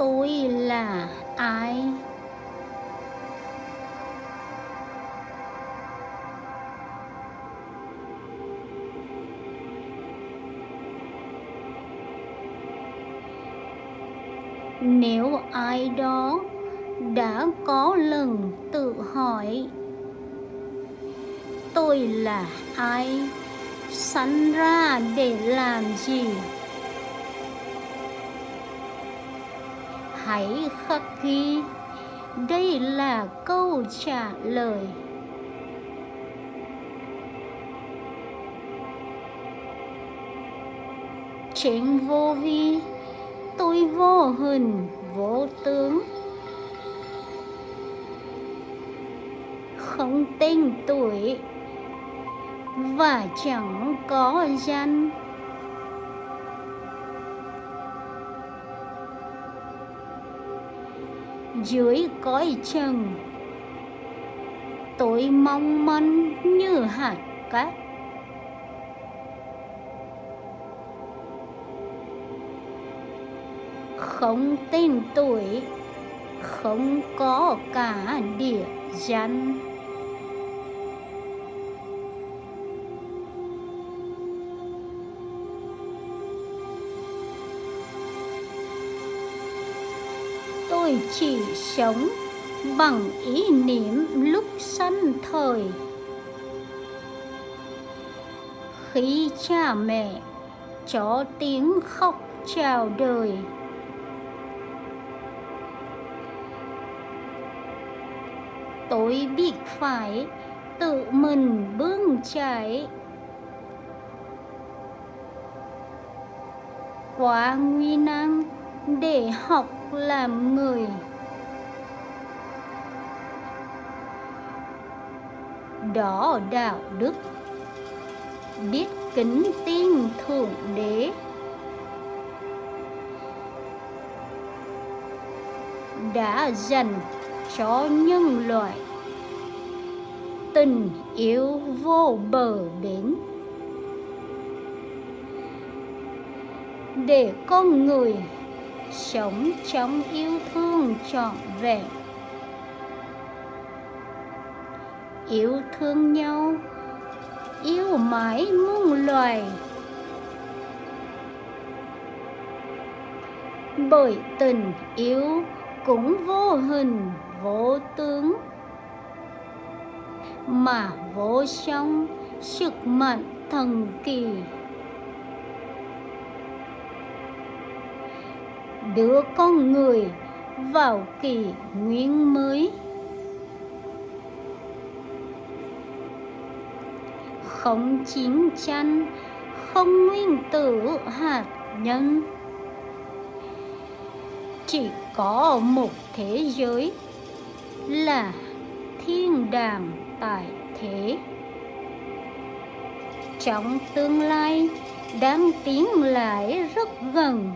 tôi là ai? Nếu ai đó đã có lần tự hỏi, tôi là ai? Sẵn ra để làm gì? Hãy khắc ghi. Đây là câu trả lời. Trên vô vi, tôi vô hình, vô tướng. Không tên tuổi và chẳng có danh. Dưới cõi trần. Tôi mong manh như hạt cát. Không tên tuổi, không có cả địa danh. Tôi chỉ sống bằng ý niệm lúc sanh thời. Khi cha mẹ cho tiếng khóc chào đời, tôi biết phải tự mình bươn chải. Qua nguy nan để học làm người đó đạo đức. Biết kính tin thượng đế. Đã dành cho nhân loại. Tình yêu vô bờ bến. Để con người sống trong yêu thương trọn vẹn. Yêu thương nhau, yêu mãi muôn loài. Bởi tình yêu cũng vô hình, vô tướng. Mà vô song, sức mạnh thần kỳ. Đưa con người vào kỷ nguyên mới. Không chiến tranh, không nguyên tử hạt nhân. Chỉ có một thế giới là thiên đàng tại thế. Trong tương lai, đang tiến lại rất gần.